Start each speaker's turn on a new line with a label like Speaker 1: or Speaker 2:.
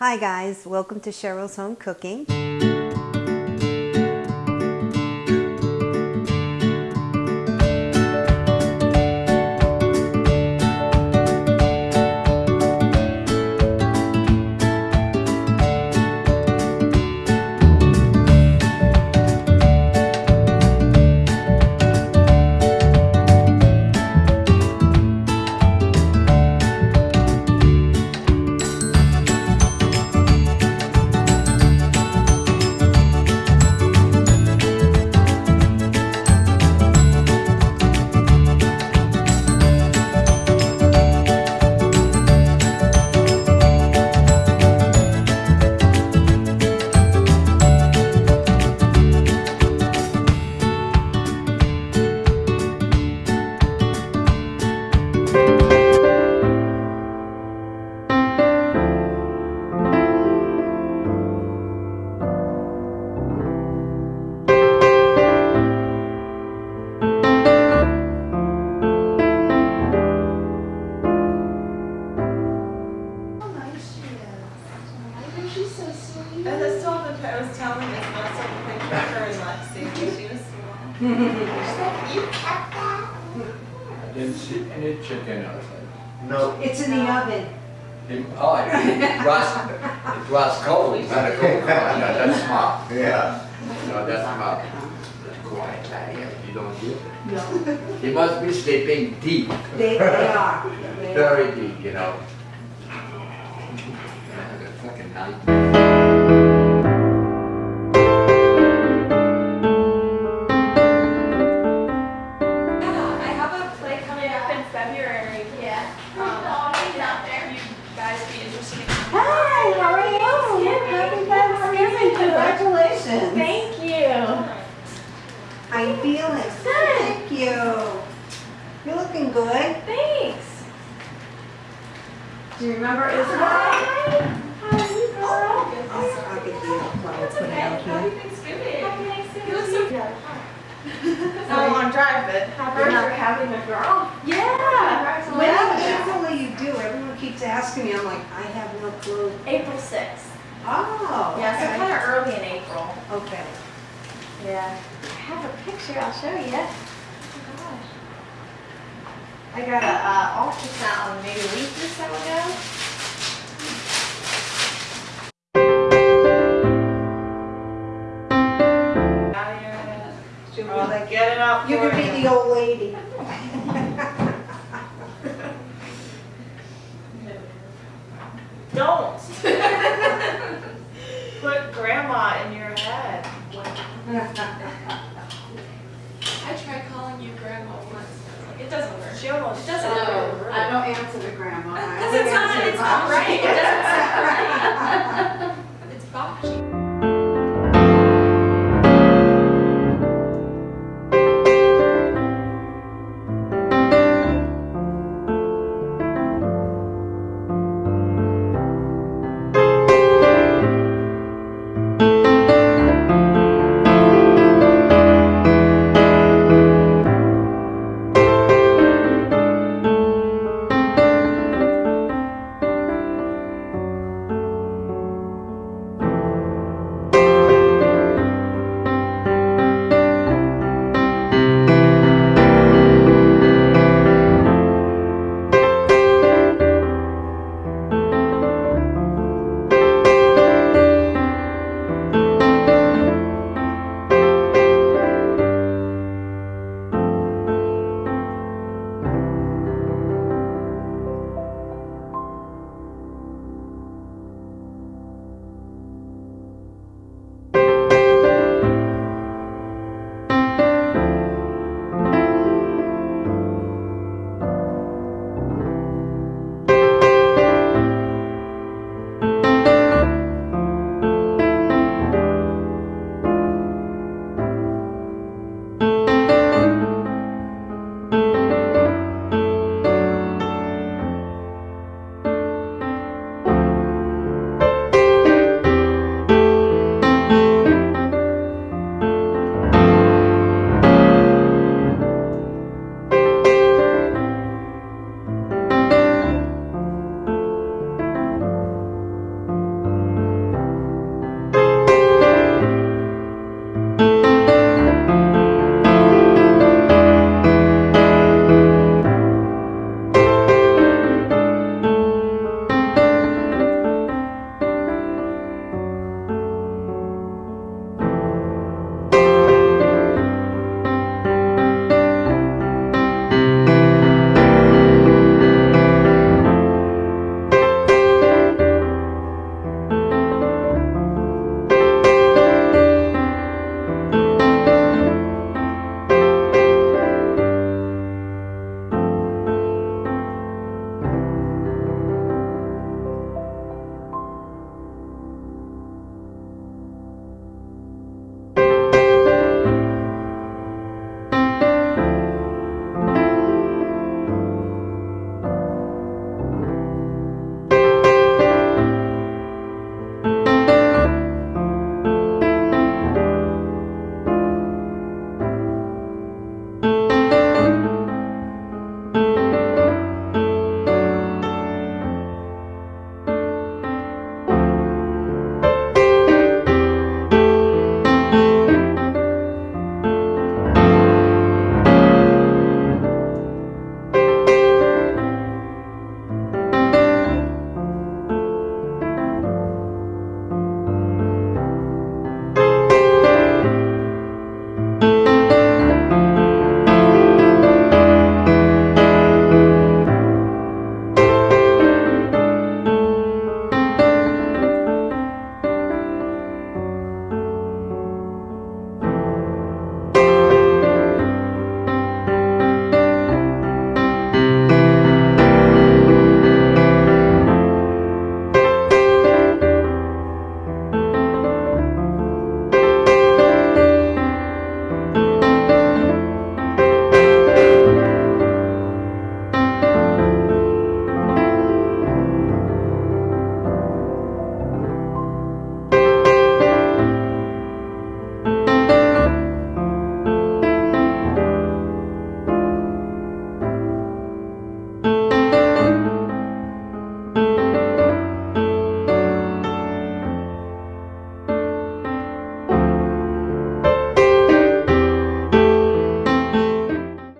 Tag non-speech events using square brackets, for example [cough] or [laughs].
Speaker 1: Hi guys, welcome to Cheryl's Home Cooking.
Speaker 2: I was telling this when I saw the picture of her and Lexi she was small.
Speaker 3: She's like, you kept that?
Speaker 4: I didn't see any chicken outside.
Speaker 5: No.
Speaker 1: It's in the oven.
Speaker 4: It- Oh, it it rust, it rust cold, not a cold, [laughs] no, that's smart.
Speaker 5: Yeah.
Speaker 4: No, that's smart. Quiet, yeah, you don't hear it.
Speaker 1: No,
Speaker 4: He must be sleeping deep,
Speaker 1: they, they are.
Speaker 4: Very deep, you know. Fucking night.
Speaker 2: February. Yeah. Um, if you guys be interested in.
Speaker 1: Hi, how are you? Happy Thanksgiving, congratulations.
Speaker 2: Thank you.
Speaker 1: How you feeling? Thank you. You're looking good.
Speaker 2: Thanks.
Speaker 1: Do you remember Isabel?
Speaker 2: Hi. How are you, girl?
Speaker 1: I'll, I'll get the flower
Speaker 2: That's
Speaker 1: put it
Speaker 2: okay.
Speaker 1: out
Speaker 2: Happy. Thanksgiving. Happy Thanksgiving. You look so good. [laughs] It's not a long drive, but happy for having a girl. Yeah.
Speaker 1: When
Speaker 2: Yeah.
Speaker 1: usually you do, everyone keeps asking me, I'm like, I have no clue.
Speaker 2: April 6th.
Speaker 1: Oh.
Speaker 2: Yeah, so
Speaker 1: okay.
Speaker 2: kind of early in April.
Speaker 1: Okay.
Speaker 2: Yeah. I have a picture. I'll show you. Oh gosh. I got a uh, ultrasound maybe a week or so ago. Out of your-
Speaker 1: Should we
Speaker 2: Oh,
Speaker 1: like,
Speaker 2: Get it up
Speaker 1: you
Speaker 2: for
Speaker 1: could be the old lady. [laughs]
Speaker 2: Don't. [laughs] Put grandma in your head.
Speaker 3: I tried calling you grandma once.
Speaker 2: It doesn't work. She almost, it doesn't
Speaker 3: No,
Speaker 2: work.
Speaker 3: I don't answer to grandma. I
Speaker 2: Because it's not,
Speaker 3: answer to
Speaker 2: it's not right. It doesn't [laughs]